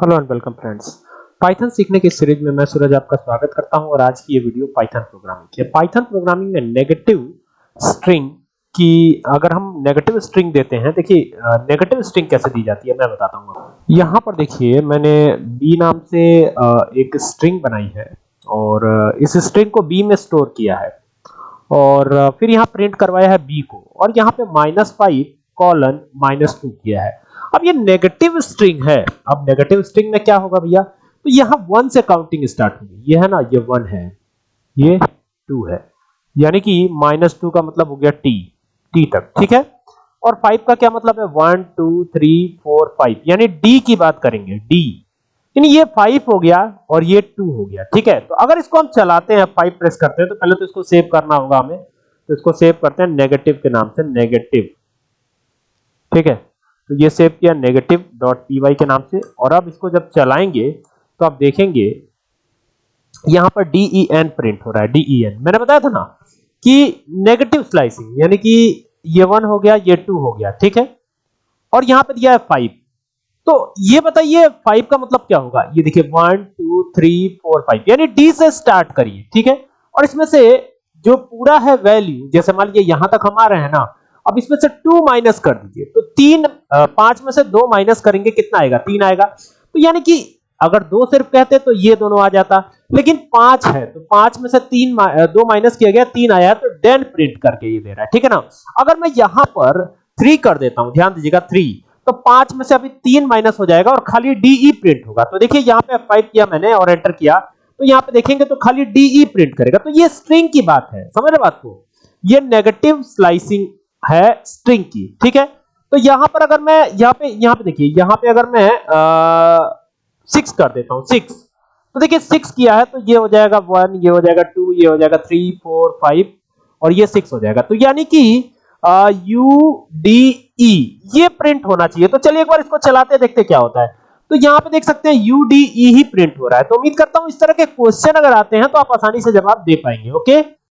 Hello and welcome friends. Python सीखने की series में मैं सूरज आपका स्वागत करता हूँ और आज की ये वीडियो पाइथन प्रोग्रामिंग की है। पाइथन प्रोग्रामिंग में नेगेटिव स्ट्रिंग की अगर हम नेगेटिव स्ट्रिंग देते हैं, देखिए नेगेटिव स्ट्रिंग कैसे दी जाती है मैं बताता हूँ यहाँ पर देखिए, मैंने बी नाम से एक स्ट्रिंग बनाई है और इस स्ट्रिंग को बी में स्टोर किया है। और फिर यहाँ प्रिंट करवाया है बी को। और यहाँ पे minus five colon minus two किया है। अब ये नेगेटिव स्ट्रिंग है। अब नेगेटिव स्ट्रिंग में क्या होगा भैया? तो यहाँ वन से काउंटिंग स्टार्ट होगी। ये है ना, ये वन है, ये टू है। यानी कि माइनस टू का मतलब हो गया टी टी तक, ठीक है? और फाइव का क्या मतलब है? One two three four five यानी डी की बात करेंगे डी यानी ये फाइव हो गया और ये टू हो गया, ठीक है? तो अगर इसको हम चलाते हैं फाइव प्रेस करते हैं तो पहले तो इसको सेव करना होगा हमें। तो इसको सेव करते हैं नेगेटिव के नाम से नेगेटिव ठीक है? तो ये सेव किया नेगेटिव डॉट पी के नाम से। और अब इसको जब चलाएँगे तो आप देखेंगे, यहाँ पर डी एन प्रिंट हो रहा है डी एन मैंने बताया था ना कि नेगेटिव स्लाइसिंग यानी कि ये वन हो गया, ये टू हो गया, ठीक है? और यहाँ पर दिया है फाइव तो ये बताइए फाइव का मतलब क्या होगा? ये देखिए one two three four five यानी डी से स्टार्ट करिए, ठीक है? और इसमें से जो पूरा है वैल्यू जैसे मान लीजिए यहाँ तक हम आ रहे हैं ना अब इसमें से टू माइनस कर दीजिए। तो तीन पाँच में से दो माइनस करेंगे, कितना आएगा? तीन आएगा। तो यानी कि अगर दो सिर्फ़ कहते तो ये दोनों आ जाता। लेकिन पाँच है तो पाँच में से तीन दो माइनस किया गया, तीन आया तो डेन प्रिंट करके ये दे रहा है। ठीक है ना? अगर मैं यहाँ पर थ्री कर देता हूँ, ध्यान दीजिएगा थ्री तो पाँच में से अभी तीन माइनस हो जाएगा और खाली डीई प्रिंट होगा। तो देखिए, यहाँ पे फाइव किया मैंने और एंटर किया। तो यहाँ पे देखेंगे तो खाली डीई प्रिंट करेगा। तो ये स्ट्रिंग की बात है। समझ रहे बात को? ये नेगेटिव स्लाइसिंग है स्ट्रिंग की ठीक है? तो यहाँ पर अगर मैं, यहाँ पे यहाँ पे देखिए, यहाँ पे अगर मैं सिक्स कर देता हूँ सिक्स तो देखिए सिक्स किया है तो ये हो जाएगा वन ये हो जाएगा टू ये हो जाएगा थ्री फोर फाइव और ये सिक्स हो जाएगा। तो यानी कि यू डी ई ये प्रिंट होना चाहिए। तो चलिए एक बार इसको चलाते, देखते क्या होता है। तो यहाँ पे देख सकते हैं यू डी ई ही प्रिंट हो रहा है। तो उम्मीद करता हूँ इस तरह के क्वेश्चन अगर आते हैं तो आप आसानी से जवाब दे पाएँगे ओके